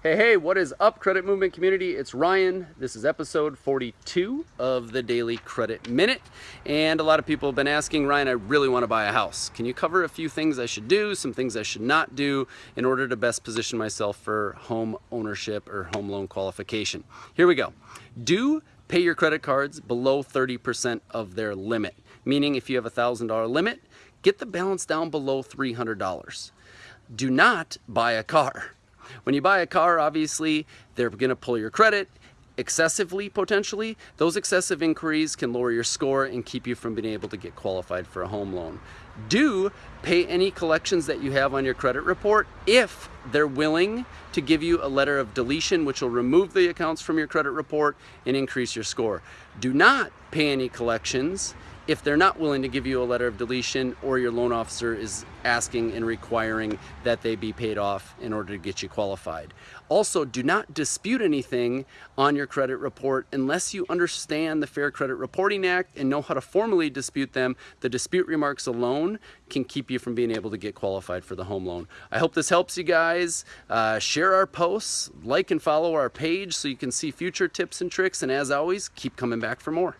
Hey, hey, what is up, Credit Movement community? It's Ryan. This is episode 42 of the Daily Credit Minute. And a lot of people have been asking, Ryan, I really want to buy a house. Can you cover a few things I should do, some things I should not do in order to best position myself for home ownership or home loan qualification? Here we go. Do pay your credit cards below 30% of their limit, meaning if you have a $1,000 limit, get the balance down below $300. Do not buy a car. When you buy a car, obviously, they're going to pull your credit excessively, potentially. Those excessive inquiries can lower your score and keep you from being able to get qualified for a home loan. Do pay any collections that you have on your credit report if they're willing to give you a letter of deletion, which will remove the accounts from your credit report and increase your score. Do not pay any collections if they're not willing to give you a letter of deletion or your loan officer is asking and requiring that they be paid off in order to get you qualified. Also, do not dispute anything on your credit report unless you understand the Fair Credit Reporting Act and know how to formally dispute them. The dispute remarks alone can keep you from being able to get qualified for the home loan. I hope this helps you guys. Uh, share our posts, like and follow our page so you can see future tips and tricks, and as always, keep coming back for more.